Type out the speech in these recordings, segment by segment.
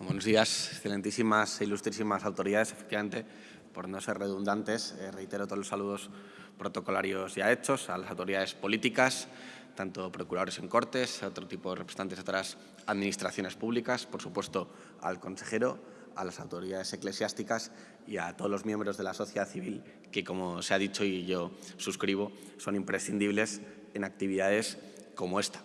Buenos días, excelentísimas e ilustrísimas autoridades. Efectivamente, por no ser redundantes, eh, reitero todos los saludos protocolarios ya hechos a las autoridades políticas, tanto procuradores en cortes, a otro tipo de representantes de otras administraciones públicas, por supuesto al consejero, a las autoridades eclesiásticas y a todos los miembros de la sociedad civil que, como se ha dicho y yo suscribo, son imprescindibles en actividades como esta.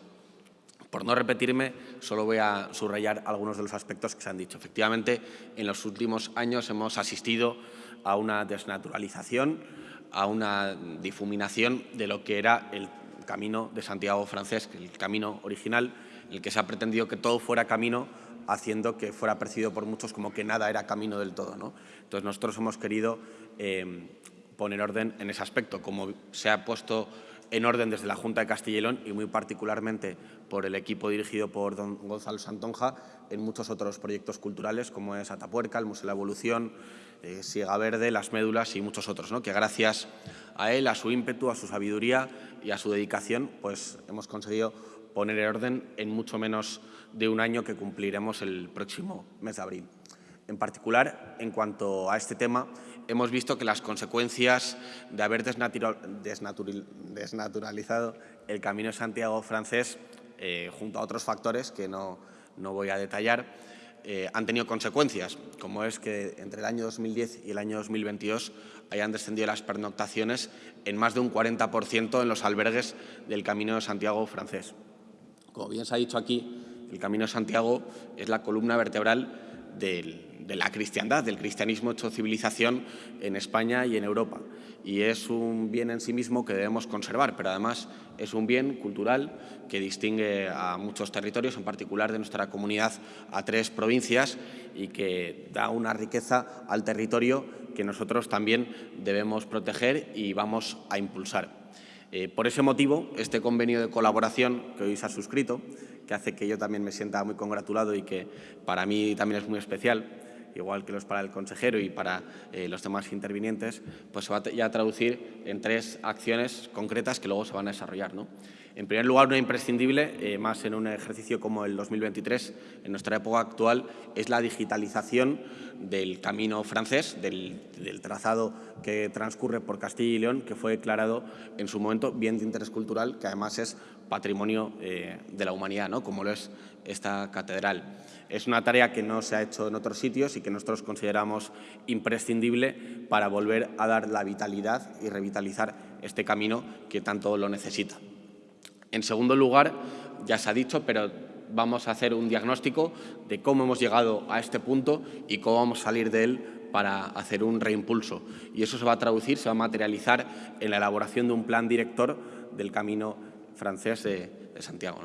Por no repetirme, solo voy a subrayar algunos de los aspectos que se han dicho. Efectivamente, en los últimos años hemos asistido a una desnaturalización, a una difuminación de lo que era el camino de Santiago francés, el camino original, el que se ha pretendido que todo fuera camino haciendo que fuera percibido por muchos como que nada era camino del todo. ¿no? Entonces nosotros hemos querido eh, poner orden en ese aspecto, como se ha puesto en orden desde la Junta de Castilla y León y muy particularmente por el equipo dirigido por don Gonzalo Santonja en muchos otros proyectos culturales como es Atapuerca, el Museo de la Evolución, eh, Verde, Las Médulas y muchos otros, ¿no? que gracias a él, a su ímpetu, a su sabiduría y a su dedicación, pues hemos conseguido poner en orden en mucho menos de un año que cumpliremos el próximo mes de abril. En particular, en cuanto a este tema, hemos visto que las consecuencias de haber desnaturalizado el Camino de Santiago francés, eh, junto a otros factores que no, voy a detallar, eh, han tenido consecuencias, como es que entre el año 2010 y el año 2022 hayan descendido las pernoctaciones en más de un 40% en los albergues del Camino de Santiago francés. Como bien se ha dicho aquí, el Camino de Santiago es la columna vertebral de la cristiandad, del cristianismo hecho civilización en España y en Europa. Y es un bien en sí mismo que debemos conservar, pero además es un bien cultural que distingue a muchos territorios, en particular de nuestra comunidad a tres provincias y que da una riqueza al territorio que nosotros también debemos proteger y vamos a impulsar. Eh, por ese motivo, este convenio de colaboración que hoy se ha suscrito que hace que yo también me sienta muy congratulado y que para mí también es muy especial, igual que lo es para el consejero y para eh, los demás intervinientes, pues se va ya a traducir en tres acciones concretas que luego se van a desarrollar. ¿no? En primer lugar, una imprescindible, eh, más en un ejercicio como el 2023, en nuestra época actual, es la digitalización del camino francés, del, trazado que transcurre por Castilla y León, que fue declarado en su momento bien de interés cultural, que además es patrimonio eh, de la humanidad, ¿no? como lo es esta catedral. Es una tarea que no se ha hecho en otros sitios y que nosotros consideramos imprescindible para volver a dar la vitalidad y revitalizar este camino que tanto lo necesita. En segundo lugar, ya se ha dicho, pero vamos a hacer un diagnóstico de cómo hemos llegado a este punto y cómo vamos a salir de él para hacer un reimpulso. Y eso se va a traducir, se va a materializar en la elaboración de un plan director del camino francés de, Santiago.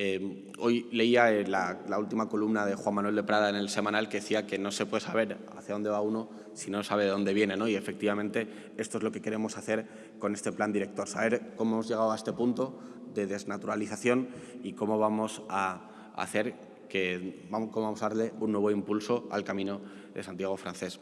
Eh, hoy leía la, la, última columna de Juan Manuel de Prada en el semanal que decía que no se puede saber hacia dónde va uno si no sabe de dónde viene. ¿no? Y efectivamente esto es lo que queremos hacer con este plan director, saber cómo hemos llegado a este punto, de desnaturalización y cómo vamos a hacer que cómo vamos a darle un nuevo impulso al camino de Santiago francés.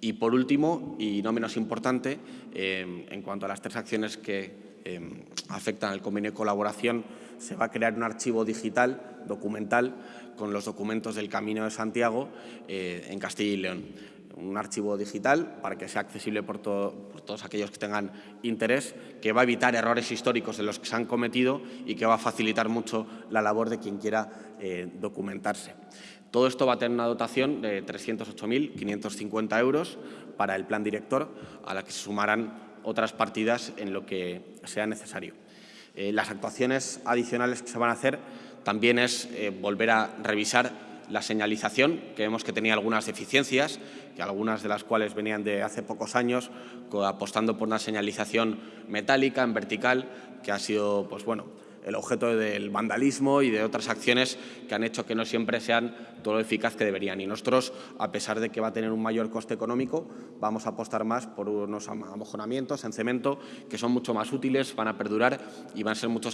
Y por último, y no menos importante, eh, en cuanto a las tres acciones que eh, afectan al convenio de colaboración, se va a crear un archivo digital, documental, con los documentos del Camino de Santiago eh, en Castilla y León un archivo digital para que sea accesible por, todos aquellos que tengan interés, que va a evitar errores históricos de los que se han cometido y que va a facilitar mucho la labor de quien quiera eh, documentarse. Todo esto va a tener una dotación de 308.550 euros para el plan director, a la que se sumarán otras partidas en lo que sea necesario. Eh, las actuaciones adicionales que se van a hacer también es eh, volver a revisar la señalización, que vemos que tenía algunas deficiencias, que algunas de las cuales venían de hace pocos años, apostando por una señalización metálica, en vertical, que ha sido pues bueno, el objeto del vandalismo y de otras acciones que han hecho que no siempre sean todo lo eficaz que deberían. Y nosotros, a pesar de que va a tener un mayor coste económico, vamos a apostar más por unos amojonamientos en cemento que son mucho más útiles, van a perdurar y van a ser mucho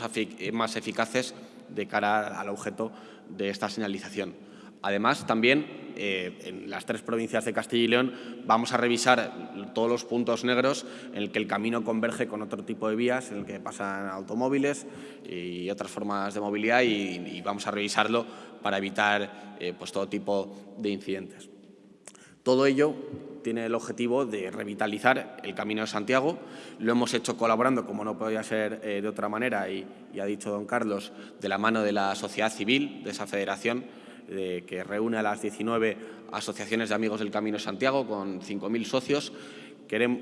más eficaces de cara al objeto de esta señalización. Además, también eh, en las tres provincias de Castilla y León vamos a revisar todos los puntos negros en el que el camino converge con otro tipo de vías, en el que pasan automóviles y otras formas de movilidad y, vamos a revisarlo para evitar eh, pues todo tipo de incidentes. Todo ello tiene el objetivo de revitalizar el Camino de Santiago. Lo hemos hecho colaborando, como no podía ser eh, de otra manera, y, ha dicho don Carlos, de la mano de la sociedad civil, de esa federación que reúne a las 19 asociaciones de amigos del Camino Santiago con 5.000 socios. Queremos,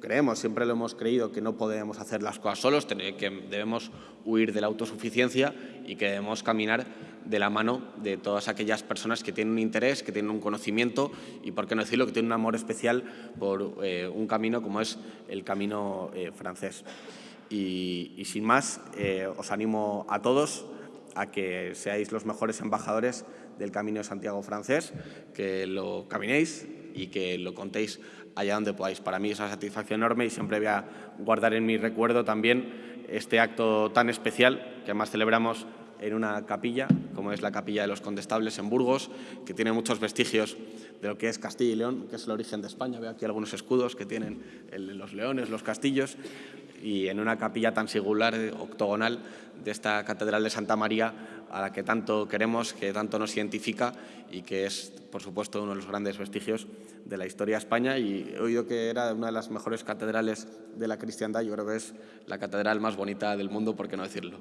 creemos, siempre lo hemos creído, que no podemos hacer las cosas solos, que debemos huir de la autosuficiencia y que debemos caminar de la mano de todas aquellas personas que tienen un interés, que tienen un conocimiento y, por qué no decirlo, que tienen un amor especial por eh, un camino como es el camino eh, francés. Y, sin más, eh, os animo a todos a que seáis los mejores embajadores del Camino de Santiago francés, que lo caminéis y que lo contéis allá donde podáis. Para mí es una satisfacción enorme y siempre voy a guardar en mi recuerdo también este acto tan especial que además celebramos en una capilla, como es la capilla de los Condestables en Burgos, que tiene muchos vestigios de lo que es Castilla y León, que es el origen de España. Veo aquí algunos escudos que tienen los leones, los castillos, y en una capilla tan singular, octogonal, de esta Catedral de Santa María, a la que tanto queremos, que tanto nos identifica y que es, por supuesto, uno de los grandes vestigios de la historia de España. Y he oído que era una de las mejores catedrales de la cristiandad. Yo creo que es la catedral más bonita del mundo, por qué no decirlo.